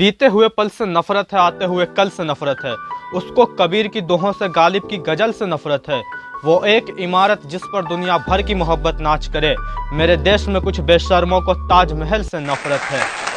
बीते हुए पल से नफरत है, आते हुए कल से नफरत है। उसको कबीर की दोहों से गालिब की गज़ल से नफरत है। वो एक इमारत जिस पर दुनिया भर की मोहब्बत नाच करे। मेरे देश में कुछ बेशर्मों को ताजमहल से नफरत है।